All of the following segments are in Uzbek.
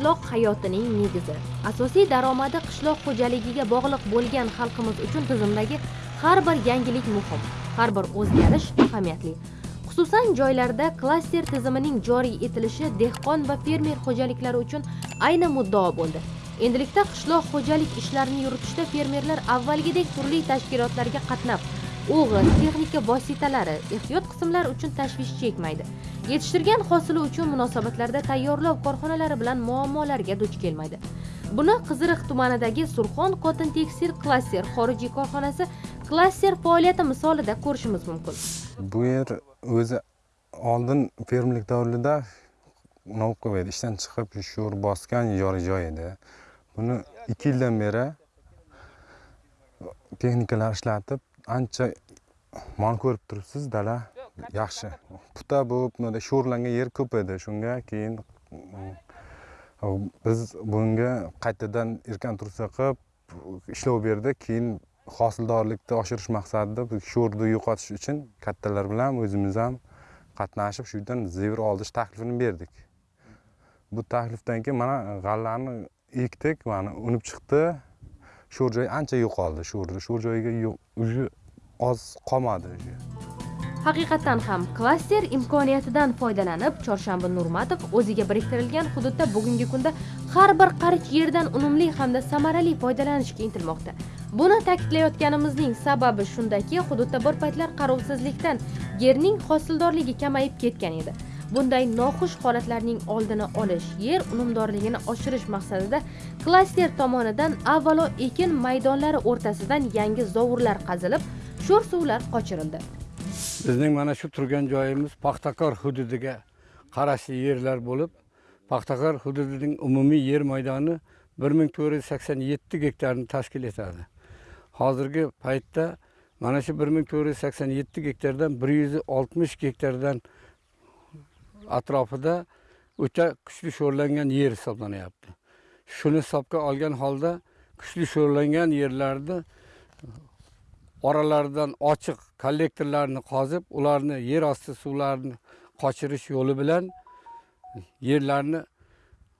qishloq hayotining negizi. Asosiy daromadi qishloq xo'jaligiga bog'liq bo'lgan xalqimiz uchun tizimdagi har bir yangilik muhim har bir o'zgarish ahamiyatli. Xususan joylarda klaster tizimining joriy etilishi dehqon va fermer xo'jaliklari uchun ayni muddao bo'ldi. Endilikda qishloq xo'jalik ishlarini yuritishda fermerlar avvalgidek turli tashkilotlarga qatnab o'g'it texnika vositalari ehtiyot qismlar uchun tashvish chekmaydi. Yetishtirgan hosili uchun munosabatlarda tayyorlov korxonalari bilan muammolarga duch kelmaydi. Buni qiziriq tumanidagi surxon kotin tekstil klaster xorijiy korxonasi klaster faoliyati misolida ko'rishimiz mumkin. Bu yer o'zi oldin fermerlik davrida novqov edi. Ishdan chiqib sho'r bosgan ijara joy edi. Buni ikki yildan beri texnikalar ishlatib ancha mana ko'rib turibsiz dala? Yaxshi. Puta bo'lib sho'rlangan yer ko'p edi. Shunga keyin mm, biz bunga qaytadan erkan tursa qilib ishlov berdik keyin hosildorlikni oshirish maqsadida sho'rni yo'qotish uchun kattalar bilan o'zimiz ham qatnashib shu yerdan zevur oldish taklifini berdik. Bu taklifdan keyin mana g'allani ekdik mana unib chiqdi sho'r joy ancha yo'qoldi. Sho'rni sho'r joyiga yo'q уже oz qolmadi уже haqiqatdan ham klaster imkoniyatidan foydalanib chorshanba nurmatov o'ziga biriktirilgan hududda bugungi kunda har bir qarich yerdan unumli hamda samarali foydalanishga intilmoqda buni ta'kidlayotganimizning sababi shundaki hududda bir paytlar qarovsizlikdan yerning hosildorligi kamayib ketgan edi. Bunday noxush holatlarning oldini olish yer unumdorligini oshirish maqsadida klaster tomonidan avvalo ekin maydonlari o'rtasidan yangi zovurlar qazilib sho'r suvlar qochirildi. Bizning mana shu turgan joyimiz paxtakor hududiga qarashli yerlar bo'lib paxtakor hududining umumiy yer maydoni bir ming to'rt yuz sakson yetti gektarni tashkil etadi. Hozirgi paytda mana shu bir ming to'rt yuz sakson yetti gektardan bir yuz oltmish gektardan atrofida o'ta kuchli sho'rlangan yer hisoblanyapti. Shuni hisobga olgan holda kuchli sho'rlangan yerlarni oralaridan ochiq kollektorlarni qozib ularni yer osti suvlarini qochirish yo'li bilan yerlarni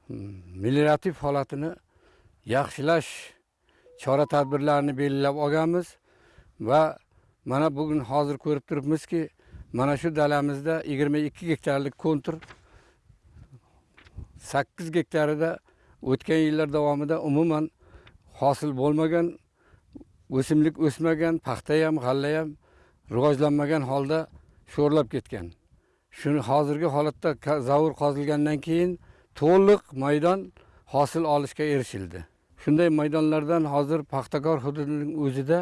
hmm, meliorativ holatini yaxshilash chora tadbirlarini belgilab olganmiz va mana bugun hozir ko'rib turibmizki mana shu dalamizda yigirma ikki gektarlik kontur sakkiz gektarida o'tgan yillar davomida umuman hosil bo'lmagan o'simlik o'smagan paxta ham g'alla ham rivojlanmagan holda sho'rlab ketgan. Shuni hozirgi holatda zavur qozilgandan keyin to'liq maydon hosil olishga erishildi. Shunday maydonlardan hozir paxtakor hududining o'zida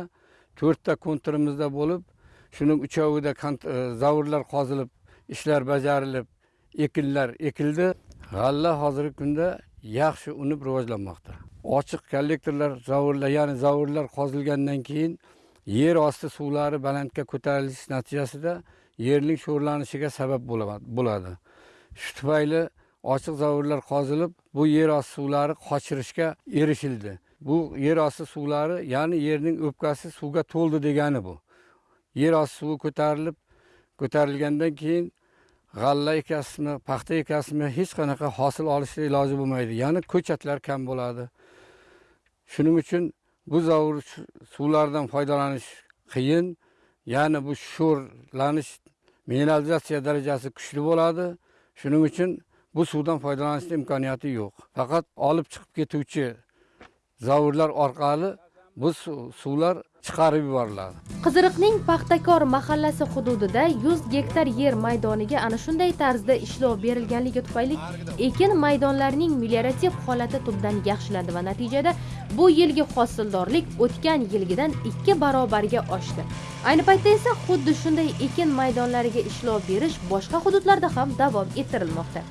to'rtta konturimizda bo'lib shuning uchovida e, zavodlar qozilib ishlar bajarilib ekinlar ekildi. G'alla hozirgi kunda yaxshi unib rivojlanmoqda. Ochiq kollektorlar zavodlar ya'ni zavodlar qozilgandan keyin yer osti suvlari balandga ko'tarilishi natijasida yerning sho'rlanishiga sabab bo'ladi. Shu tufayli ochiq zavodlar qozilib bu yer osti suvlari qochirishga erishildi. Bu yer osti suvlari ya'ni yerning o'pkasi suvga to'ldi degani bu. Yer osti suvi ko'tarilib ko'tarilgandan keyin g'alla ekasizmi paxta ekasizmi hech qanaqa hosil olishni iloji bo'lmaydi. Ya'ni ko'chatlar kam bo'ladi. Shuning uchun bu zavur suvlardan foydalanish qiyin. Ya'ni bu sho'rlanish mineralizatsiya darajasi kuchli bo'ladi. Shuning uchun bu suvdan foydalanishni imkoniyati yo'q. Faqat olib chiqib ketuvchi zavurlar orqali bu suvlar chiqarib yuboriladi. Qiziriqning paxtakor mahallasi hududida 100 gektar yer maydoniga ana shunday tarzda ishlov berilganligi tufayli ekin maydonlarining meliorativ holati tubdan yaxshilandi va natijada bu yilgi hosildorlik o'tgan yilgidan ikki barobarga oshdi. Ayni paytda esa xuddi shunday ekin maydonlariga ishlov berish boshqa hududlarda ham davom ettirilmoqda.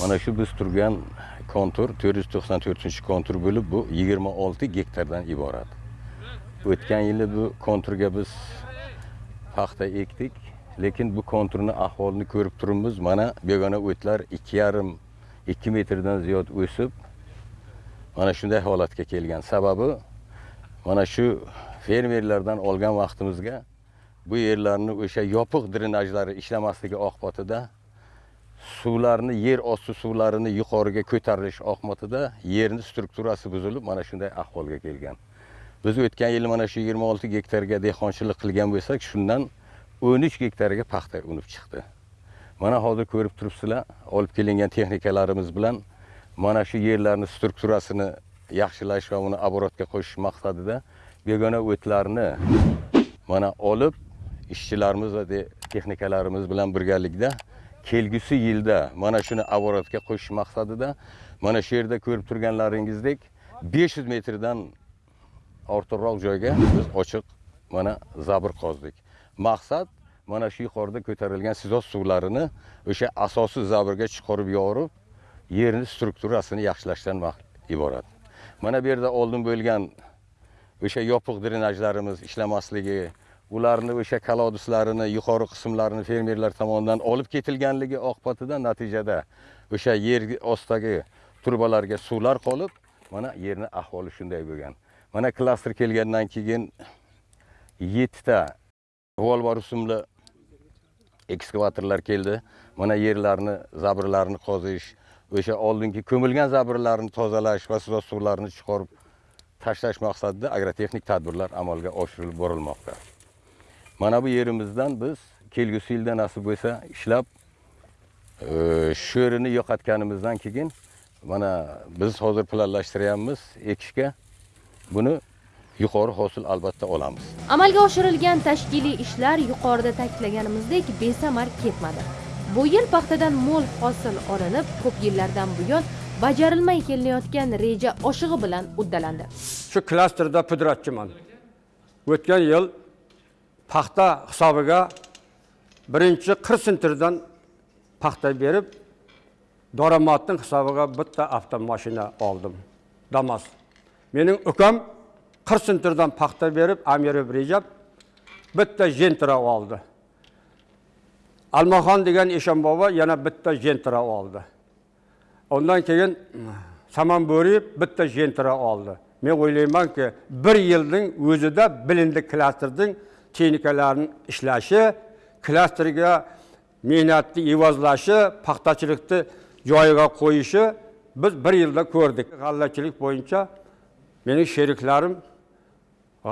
Mana shu biz turgan kontur to'rt yuz to'qson to'rtinchi kontur bo'lib bu yigirma olti gektardan iborat o'tgan yili bu konturga biz paxta ekdik. Lekin bu konturni ahvolini ko'rib turibmiz. Mana begona o'tlar ikki yarim ikki metrdan ziyod o'sib mana shunday holatga kelgan. Sababi mana shu fermerlardan olgan vaqtimizga bu yerlarni o'sha yopiq drenajlari ishlamasligi oqibatida suvlarni yer osti suvlarini yuqoriga ko'tarilish oqibatida yerni strukturasi buzilib mana shunday ahvolga kelgan. Biz o'tgan yili mana shu 26 gektarga dehqonchilik qilgan bo'lsak shundan 13 gektarga paxta unib chiqdi. Mana hozir ko'rib turibsizlar olib kelingan texnikalarimiz bilan mana shu yerlarni strukturasini yaxshilash va uni оборотga qo'shish maqsadida begona o'tlarni mana olib ishchilarimiz va texnikalarimiz bilan birgalikda kelgusi yilda mana shuni оборотga qo'shish maqsadida mana shu yerda ko'rib turganlaringizdek 500 metrdan ortiqroq joyga biz ochiq mana zabr qozdik. Maqsad mana shu yuqorida ko'tarilgan sizoz suvlarini o'sha asosiy zabrga chiqarib yorib yerni strukturasini yaxshilashdan iborat. Mana bu yerda oldin bo'lgan o'sha yopiq drenajlarimiz ishlamasligi ularni o'sha kolodislarini yuqori qismlarini fermerlar tomonidan olib ketilganligi oqibatida natijada o'sha yer ostidagi turbalarga suvlar qolib mana yerni ahvoli shunday bo'lgan. Mana klaster kelgandan keyin yettita revolvar rusumli ekskavatorlar keldi. Mana yerlarni zabrlarni qozish o'sha oldingi ko'milgan zabrlarni tozalash va suv suvlarini chiqarib tashlash maqsadida agrotexnik tadbirlar amalga oshirilib borilmoqda. Mana bu yerimizdan biz kelgusi yilda nasib bo'lsa ishlab e, sho'rini yo'qotganimizdan keyin mana biz hozir planlashtiryapmiz ekishga. Buni yuqori hosil albatta olamiz. Amalga oshirilgan tashkiliy ishlar yuqorida ta'kidlaganimizdek besamar ketmadi. Bu yil paxtadan mo'l hosil olinib ko'p yillardan buyon bajarilmay kelinayotgan reja oshig'i bilan uddalandi. Shu klasterda pudratchiman. O'tgan yil paxta hisobiga birinchi qir sentrdan paxta berib daromadning hisobiga bitta avtomashina oldim. Damas менің үкім қырсын тұрдан пақта беріп әмірі режап бітті жен тұра алды. Алмахан деген ишан баба яна бітті жен тұра алды. Ондан кейін саман бөріп, бітті жен тұра алды. Мен ойлайманки бір елдің өзі де білінді кластердің техникаларын ішләші кластерге мейнатты ивазлашы пақтачылықты жайға қойышы біз бір елде көрдік. Ғаллачылық бойынша mening sheriklarim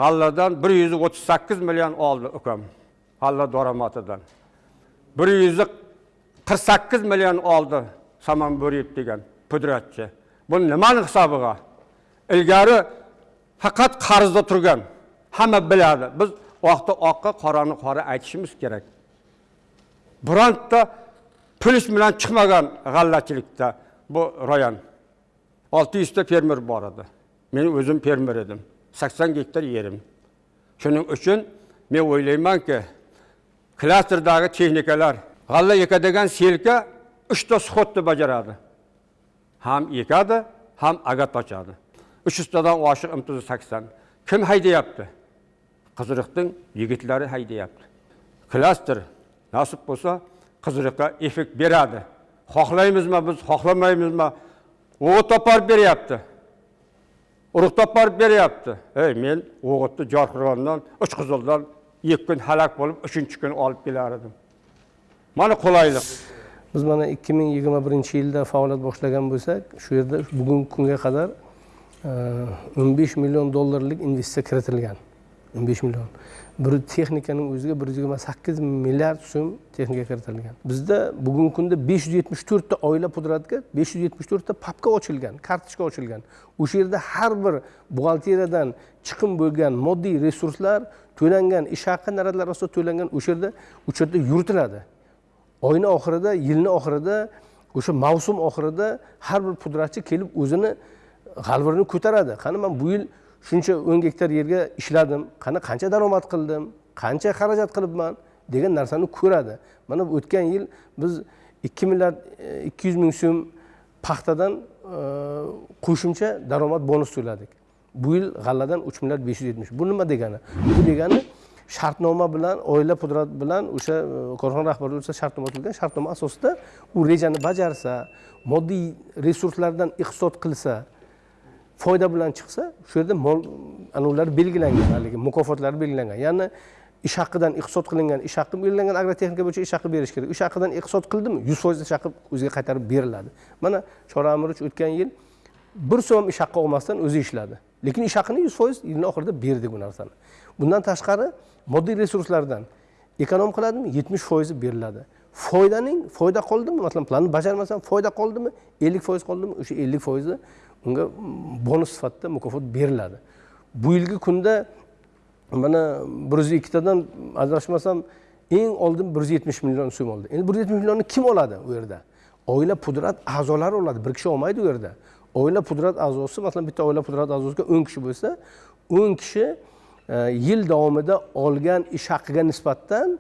g'alladan bir yuz o'ttiz sakkiz million oldi ukam g'alla daromadidan. bir yuz qirq sakkiz million oldi saman bo'riyev degan pudratchi. Bu nimani hisobiga? Ilgari faqat qarzda turgan hamma biladi. Biz oqni oqqa qorani qora aytishimiz kerak. Bironta plyus bilan chiqmagan g'allachilikda bu rayon. Olti yuzta fermer bor edi. мен өзім фермер едім. 80 гектар ерім. Шұның үшін мен ойлаймын ке кластердағы техникалар ғалла екадеген селке үш та сходты бажарады. Ham ekadi ham agat ochadi uch yuztadan oshiq Кім sakson kim haydayapti qiziriqning yigitlari haydayapti klaster nasib bo'lsa qiziriqqa effekt beradi xohlaymizmi biz xohlamaymizmi u topar beryapti urug' borib beryapti. Ey men o'g'itni jorqirg'ondan uchqizildan ikki kun halak bo'lib uchinchi kun olib kelar edim mana qulaylik. Biz mana ikki ming yigirma birinchi yilda faoliyat boshlagan bo'lsak shu yerda bugungi kunga qadar e, o'n besh million dollarlik investitsiya kiritilgan. O'n besh million. Bir texnikaning o'ziga bir yuz yigirma sakkiz milliard so'm texnika kiritilgan. Bizda bugungi kunda besh yuz yetmish to'rtta oila pudratga besh yuz yetmish to'rtta papka ochilgan kartochka ochilgan. O'sha yerda har bir buxgalteriyadan chiqim bo'lgan moddiy resurslar to'langan ish haqi naradlar asosida to'langan o'sha yerda o'sha yerda yuritiladi. Oyni oxirida yilni oxirida o'sha mavsum oxirida har bir pudratchi kelib o'zini g'alvirini ko'taradi. Qani man bu yil shuncha o'n gektar yerga ishladim. Qani qancha daromad qildim? Qancha xarajat qilibman? degan narsani ko'radi. Mana o'tgan yil biz ikki milliard e, ikki yuz ming so'm paxtadan e, qo'shimcha daromad bonus to'ladik. Bu yil g'alladan uch milliard besh yuz yetmish. Bu nima degani? Bu degani shartnoma bilan oila pudrat bilan o'sha e, korxona rahbari bo'lsa shartnoma tuzgan shartnoma asosida u rejani bajarsa moddiy resurslardan iqtisod qilsa foyda bilan chiqsa shu yerda mol ana belgilangan haligi mukofotlar belgilangan. Ya'ni ish haqidan iqtisod qilingan ish haqi belgilangan agrotexnika bo'yicha ish haqi berish kerak. Ish haqidan iqtisod qildimi? Yuz foiz ish haqi o'ziga qaytarib beriladi. Mana choramirich o'tgan yil bir so'm ish haqqi olmasdan o'zi ishladi. Lekin ish haqini yuz foiz yilni oxirida berdik bu narsani. Bundan tashqari moddiy resurslardan ekonom qiladimi? Yetmish foizi beriladi. Foydaning foyda qoldimi? Masalan planni bajarmasam foyda qoldimi? ellik foiz qoldimi? o'sha ellik foizi unga bonus sifatida mukofot beriladi. Bu yilgi kunda mana bir yuz ikkitadan adashmasam eng oldin bir yuz yetmish million so'm oldi. Endi bir yuz yetmish millionni kim oladi u yerda? Oila pudrat a'zolari oladi. Bir kishi olmaydi u yerda. Oila pudrat a'zosi masalan bitta oila pudrat a'zosiga o'n kishi bo'lsa o'n kishi e, yil davomida olgan ish haqqiga nisbatan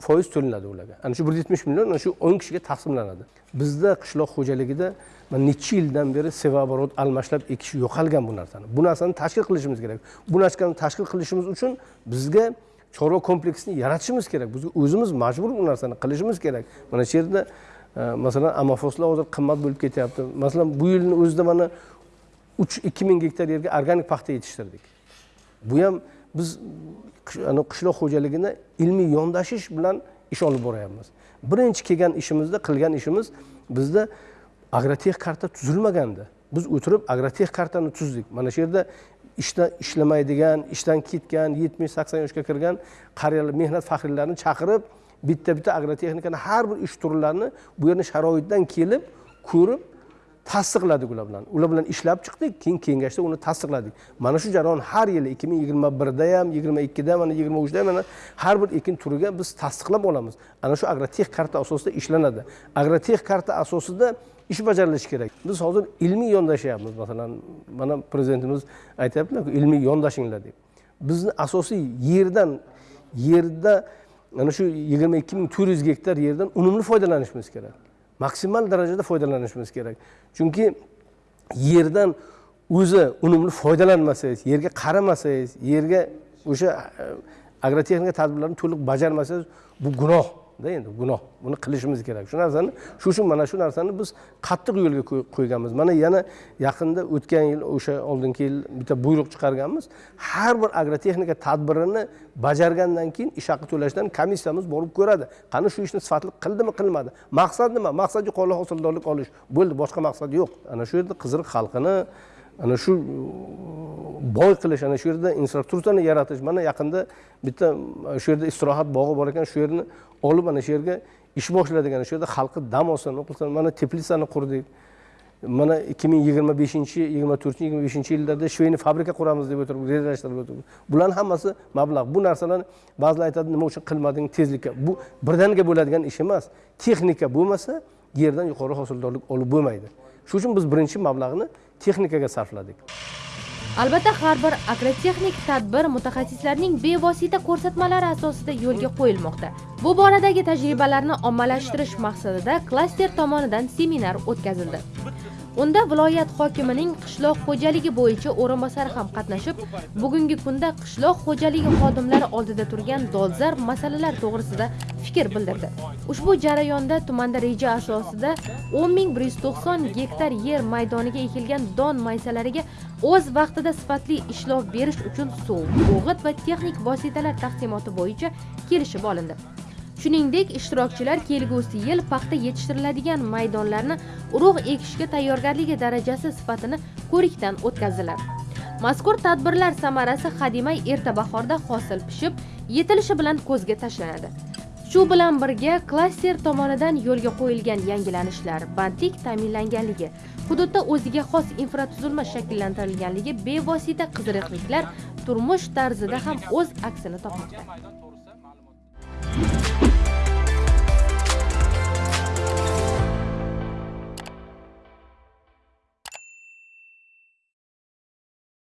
foiz to'lanadi ularga. Ana shu bir yuz yetmish million ana shu o'n kishiga taqsimlanadi. Bizda qishloq xo'jaligida mana necha yildan beri sevaborot almashlab ekish yo'qolgan bu narsani. Bu narsani tashkil qilishimiz kerak. Bu narsani tashkil qilishimiz uchun bizga chorva kompleksini yaratishimiz kerak. Biz o'zimiz majbur bu narsani qilishimiz kerak. Mana shu yerda e, masalan amafoslar hozir qimmat bo'lib ketyapti. Masalan bu yilni o'zida mana uch ikki ming gektar yerga organik paxta yetishtirdik. Bu ham biz qishloq xo'jaligini ilmiy yondashish bilan ish olib boryapmiz. Birinchi kelgan ishimizda qilgan ishimiz bizda agrotex karta tuzilmagandi. Biz o'tirib agrotex kartani tuzdik. Mana shu yerda ishda ishlamaydigan ishdan ketgan yetmish sakson yoshga kirgan qariyalar mehnat faxriylarini chaqirib bitta bitta agrotexnikani har bir ish turlarini bu yerni sharoitidan kelib ko'rib tasdiqladik ular bilan. Ular bilan ishlab chiqdik keyin kengashda uni tasdiqladik. Mana shu jarayon har yili ikki ming yigirma birda ham yigirma ikkida mana yigirma uchda mana har bir ekin turiga biz tasdiqlab olamiz. Ana shu agrotex karta asosida ishlanadi. Agrotex karta asosida ish bajarilishi kerak. Biz hozir ilmiy yondashyapmiz masalan mana prezidentimiz aytyaptilarku ilmiy yondashinglar deb. Bizni asosiy yerdan yerda mana shu yigirma ikki ming to'rt yuz gektar yerdan unumli foydalanishimiz kerak. Maksimal darajada foydalanishimiz kerak. Chunki yerdan o'zi unumli foydalanmasangiz yerga qaramasangiz yerga o'sha e, agrotexnika tadbirlarini to'liq bajarmasangiz bu gunoh. Endi gunoh. Buni qilishimiz kerak. Shu narsani shu uchun mana shu narsani biz qattiq yo'lga qo'yganmiz. Mana yana yaqinda o'tgan yil o'sha oldingi yil bitta buyruq chiqarganmiz. Har bir agrotexnika tadbirini bajargandan keyin ish haqi to'lashdan komissiyamiz borib ko'radi. Qani shu ishni sifatli qildimi qilmadi? Maqsad nima? Maqsad yuqori hosildorlik olish bo'ldi boshqa maqsad yo'q. Ana shu yerda qiziriq xalqini ana shu uh, boy qilish ana shu yerda infrastrukturani yaratish. Mana yaqinda bitta uh, shu yerda istirohat bog'i bor ekan shu yerni olib ana shu yerga ish boshladik. Ana shu yerda xalqni dam olsin qilsin. Mana teplitsani qurdik. Mana ikki ming yigirma beshinchi yigirma to'rtinchi yigirma beshinchi yillarda shveyni fabrika quramiz deb o'tirib rejalashtirib o'tirib. Bularni hammasi mablag' bu narsalarni ba'zilar aytadi nima uchun qilmading tezlikka? Bu birdaniga bo'ladigan ish emas. Texnika bo'lmasa yerdan yuqori hosildorlik olib bo'lmaydi. Shuning uchun biz birinchi mablag'ni texnikaga sarfladik. Albatta har bir agrotexnik tadbir mutaxassislarning bevosita ko'rsatmalari asosida yo'lga qo'yilmoqda. Bu boradagi tajribalarni ommalashtirish maqsadida klaster tomonidan seminar o'tkazildi. Unda viloyat hokimining qishloq xo'jaligi bo'yicha o'rinbosari ham qatnashib bugungi kunda qishloq xo'jaligi xodimlari oldida turgan dolzarb masalalar to'g'risida fikr bildirdi. Ushbu jarayonda tumanda reja asosida o'n ming bir yuz to'qson gektar yer maydoniga ekilgan don maysalariga o'z vaqtida sifatli ishlov berish uchun suv o'g'it va texnik vositalar taqsimoti bo'yicha kelishib olindi. Shuningdek ishtirokchilar kelgusi yil paxta yetishtiriladigan maydonlarni urug' ekishga tayyorgarligi darajasi sifatini ko'rikdan o'tkazdilar. Mazkur tadbirlar samarasi hademay erta bahorda hosil pishib yetilishi bilan ko'zga tashlanadi. Shu bilan birga klaster tomonidan yo'lga qo'yilgan yangilanishlar bandlik ta'minlanganligi hududda o'ziga xos infratuzilma shakllantirilganligi bevosita qiziqliklar turmush tarzida ham o'z aksini topmoqda.